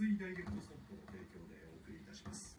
水ダイレクトストの提供でお送りいたします。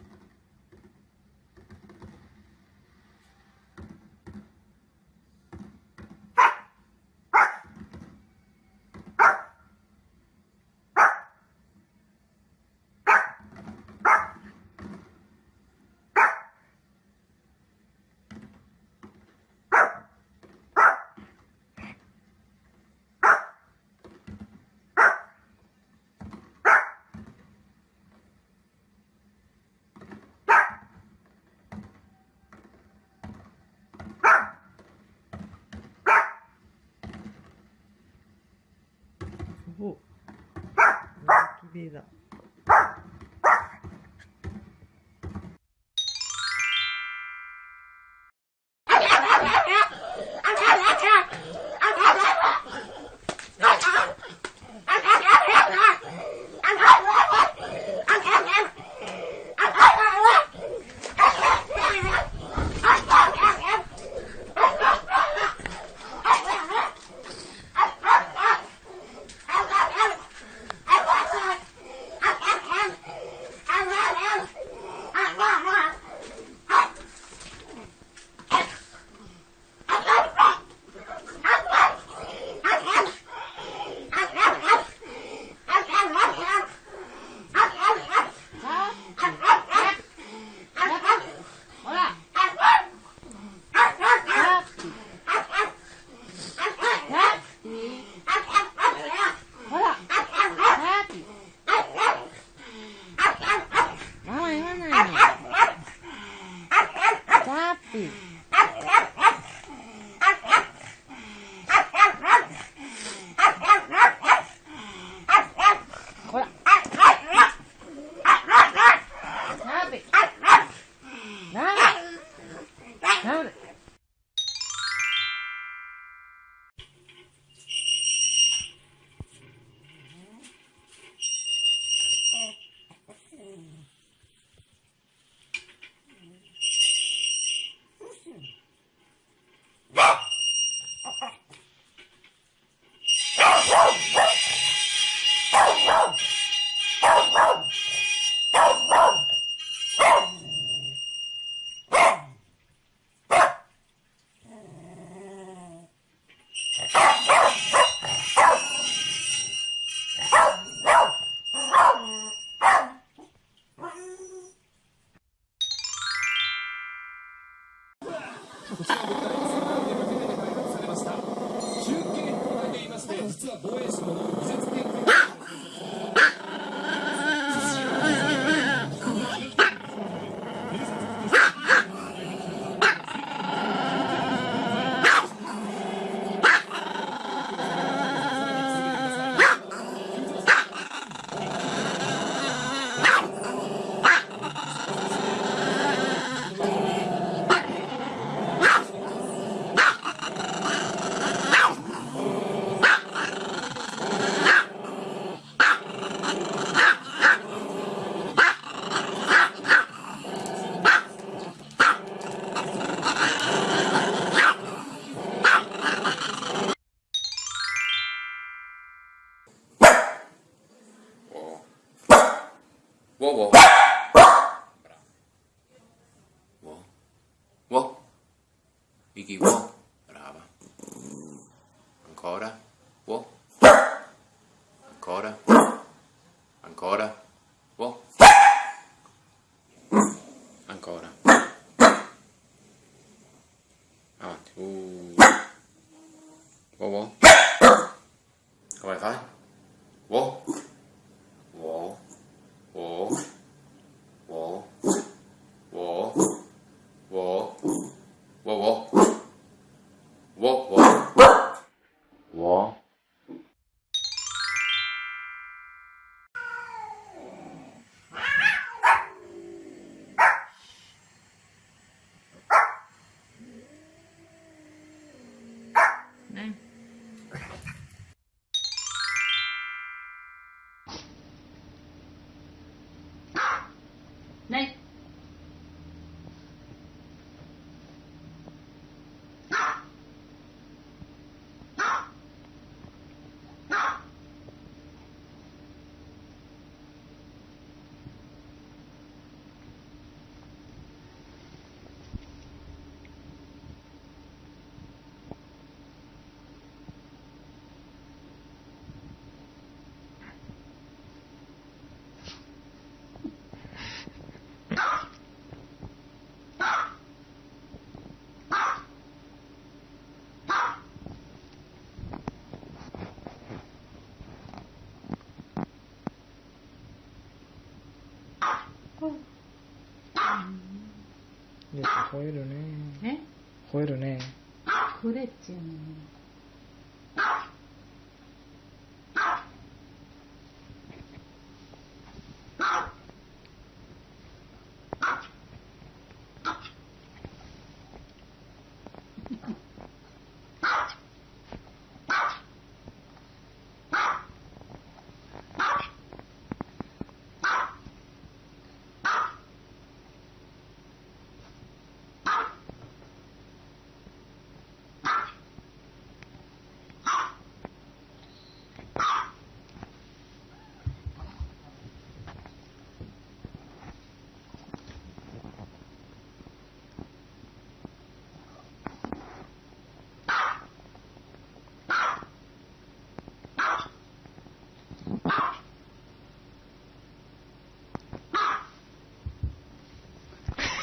必的。哇哇。Wow, wow. Vicky, wow. Brava. Ancora. Wow. Ancora. Ancora. Wow. Ancora. Avanti. Uh. Wow, wow. 我吠えるね。え？吠えるね。くれっちゅうのに。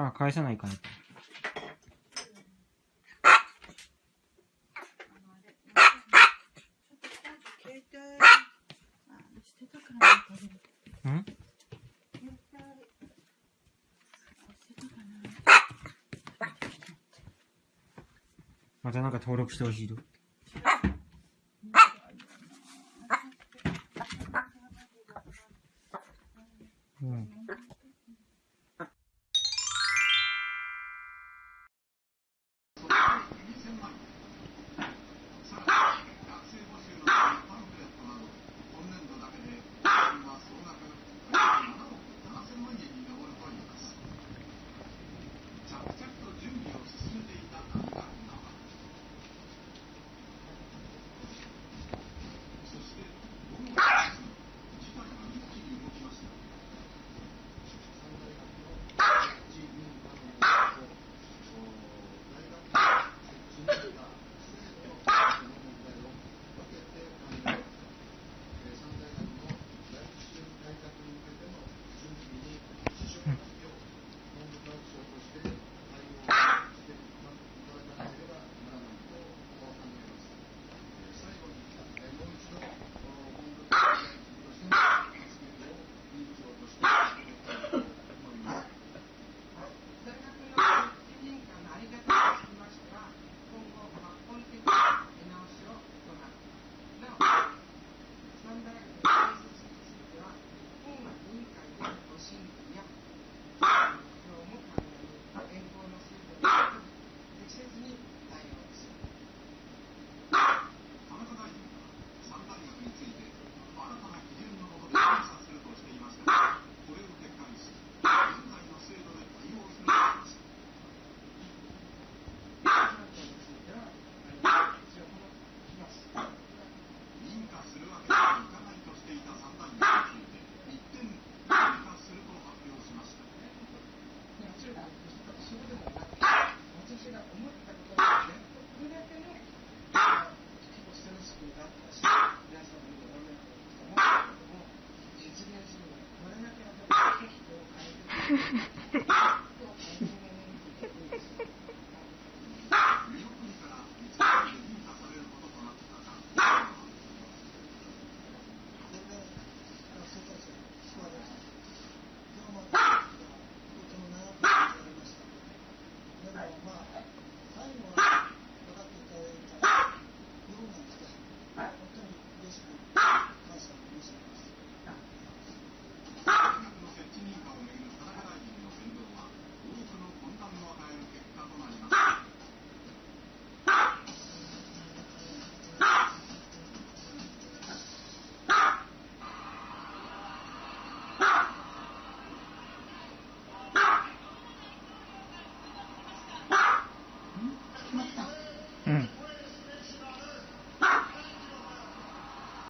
あ、返さないかな携帯、あ、捨てたからね、これ。ん携帯、捨てたかな。またなんか登録してほしいと。ah!